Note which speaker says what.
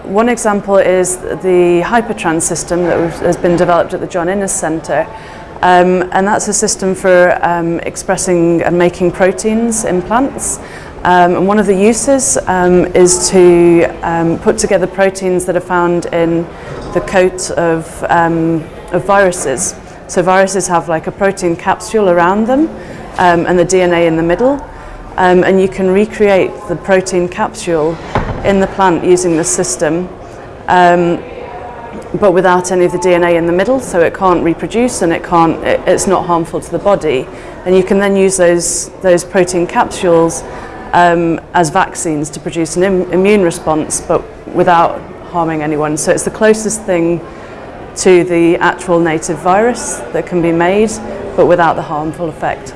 Speaker 1: One example is the Hypertrans system that has been developed at the John Innes Centre um, and that's a system for um, expressing and making proteins in plants. Um, and one of the uses um, is to um, put together proteins that are found in the coat of, um, of viruses. So viruses have like a protein capsule around them and the DNA in the middle. And you can recreate the protein capsule in the plant using the system um, but without any of the DNA in the middle so it can't reproduce and it can't it, it's not harmful to the body. And you can then use those those protein capsules um, as vaccines to produce an Im immune response but without harming anyone. So it's the closest thing to the actual native virus that can be made but without the harmful effect